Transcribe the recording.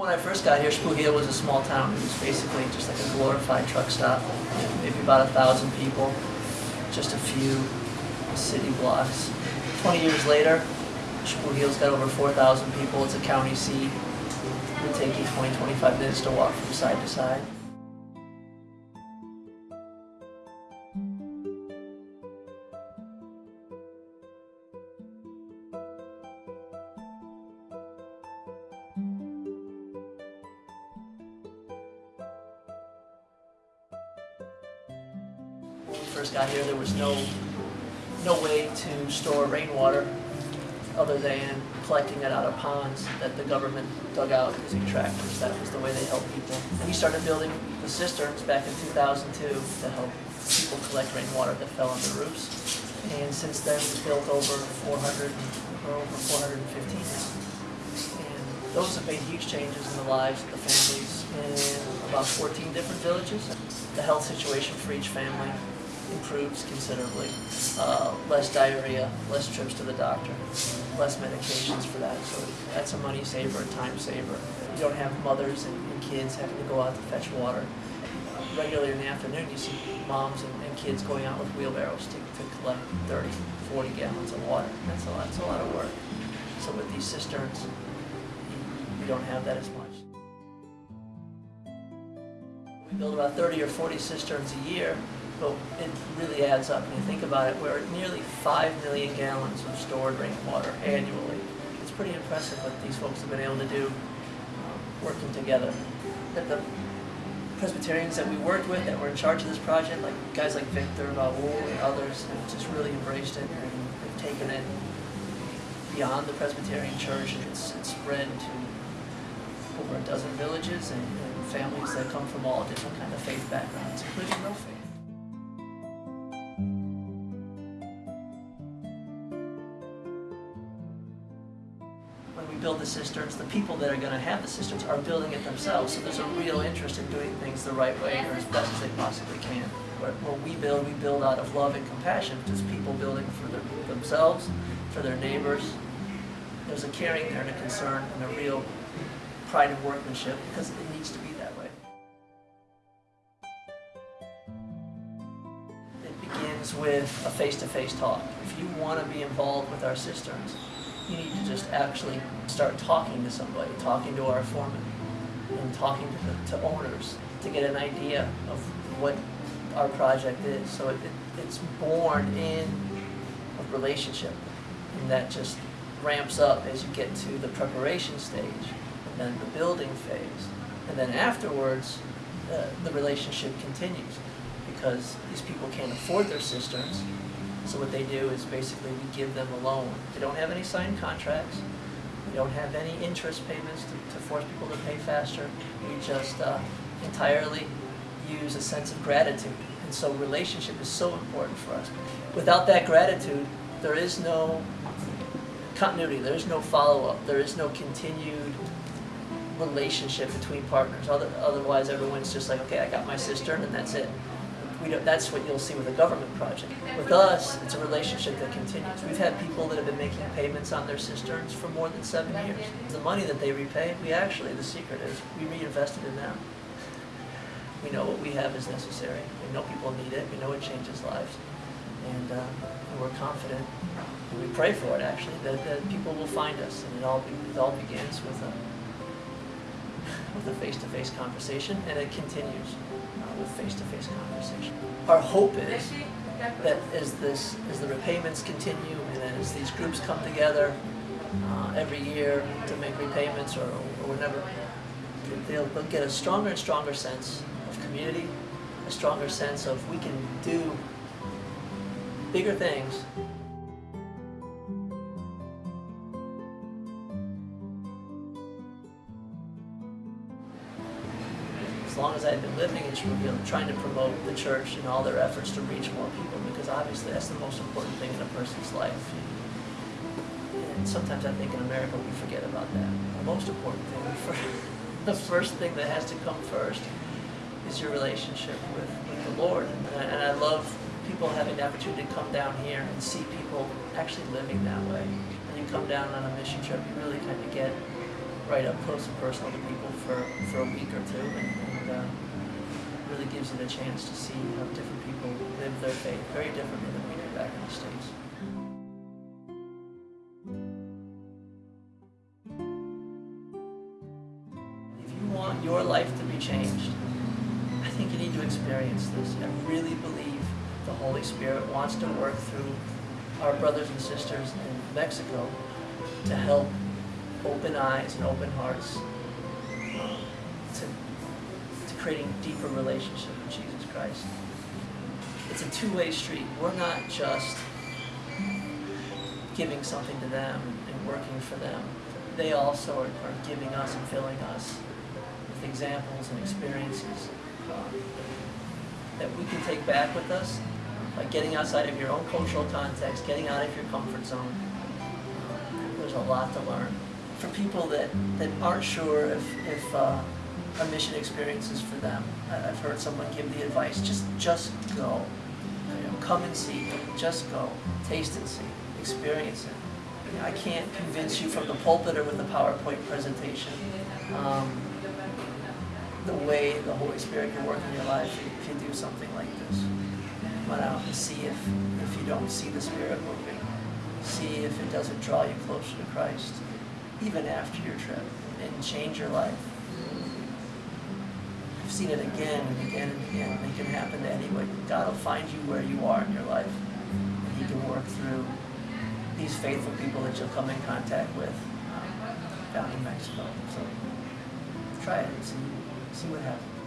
When I first got here, Xpujil was a small town. It was basically just like a glorified truck stop. Maybe about a thousand people, just a few city blocks. 20 years later, Xpujil's got over 4,000 people. It's a county seat. It would take you 20, 25 minutes to walk from side to side. When we first got here, there was no, no way to store rainwater other than collecting it out of ponds that the government dug out using tractors. That was the way they helped people. We started building the cisterns back in 2002 to help people collect rainwater that fell on the roofs. And since then, we've built over 400, or over 415 now. And those have made huge changes in the lives of the families in about 14 different villages. The health situation for each family improves considerably. Uh, less diarrhea, less trips to the doctor, less medications for that. So that's a money saver, a time saver. You don't have mothers and, kids having to go out to fetch water. Regularly in the afternoon, you see moms and, and kids going out with wheelbarrows to, to collect 30, 40 gallons of water. That's a lot, that's a lot of work. So with these cisterns, you don't have that as much. We build about 30 or 40 cisterns a year, but it really adds up. When you think about it, we're nearly 5 million gallons of stored rainwater annually. It's pretty impressive what these folks have been able to do um, working together. That the Presbyterians that we worked with that were in charge of this project, like guys like Victor, Raul, and others, have just really embraced it and have taken it beyond the Presbyterian Church and it's, it's spread to over a dozen villages and, and families that come from all different kind of faith backgrounds, including no faith. Build the cisterns, the people that are going to have the cisterns are building it themselves. So there's a real interest in doing things the right way or as best as they possibly can. Where, we build, we build out of love and compassion. Just people building for their, themselves, for their neighbors. There's a caring there and a concern and a real pride in workmanship because it needs to be that way. It begins with a face-to-face talk. If you want to be involved with our cisterns, you need to just actually start talking to somebody, talking to our foreman, and talking to, the, to owners to get an idea of what our project is. So it, it, it's born in a relationship, and that just ramps up as you get to the preparation stage, and then the building phase, and then afterwards, uh, the relationship continues because these people can't afford their cisterns, so what they do is basically we give them a loan. They don't have any signed contracts. We don't have any interest payments to, to force people to pay faster. We just uh, entirely use a sense of gratitude. And so relationship is so important for us. Without that gratitude, there is no continuity, there is no follow-up, there is no continued relationship between partners. Other, otherwise, everyone's just like, okay, I got my cistern and that's it that's what you'll see with a government project. With us, it's a relationship that continues. We've had people that have been making payments on their cisterns for more than seven years. The money that they repay, we actually, the secret is, we reinvested in them. We know what we have is necessary. We know people need it. We know it changes lives. And, uh, we're confident, we pray for it actually, that, that people will find us. And it all, be, it all begins with a, with a face-to-face -face conversation, and it continues with face-to-face -face conversation. Our hope is that as this, as the repayments continue and as these groups come together uh, every year to make repayments or, or whatever, they'll, they'll get a stronger and stronger sense of community, a stronger sense of we can do bigger things Springfield, trying to promote the church and all their efforts to reach more people, because obviously that's the most important thing in a person's life. And sometimes I think in America we forget about that. The most important thing, the first thing that has to come first is your relationship with, with the Lord. And I, and I love people having the opportunity to come down here and see people actually living that way. When you come down on a mission trip, you really kind of get right up close and personal to people for, for a week or two and, you the chance to see how different people live their faith very differently than we do back in the States. If you want your life to be changed, I think you need to experience this. I really believe the Holy Spirit wants to work through our brothers and sisters in Mexico to help open eyes and open hearts to, to creating deeper relationship with Jesus Christ. It's a two-way street. We're not just giving something to them and working for them. They also are, are giving us and filling us with examples and experiences um, that we can take back with us by getting outside of your own cultural context, getting out of your comfort zone. There's a lot to learn. For people that, that aren't sure if, if uh, a mission experience is for them, I've heard someone give the advice, just, just go. You know, come and see, just go, taste and see, experience it. You know, I can't convince you from the pulpit or with a PowerPoint presentation um, the way the Holy Spirit can work in your life if you do something like this. On out and see if, if you don't see the Spirit moving. See if it doesn't draw you closer to Christ, even after your trip, and change your life. I've seen it again and again and again, and it can happen to anybody. God will find you where you are in your life, and He can work through these faithful people that you'll come in contact with um, down in Mexico. So try it and see, see what happens.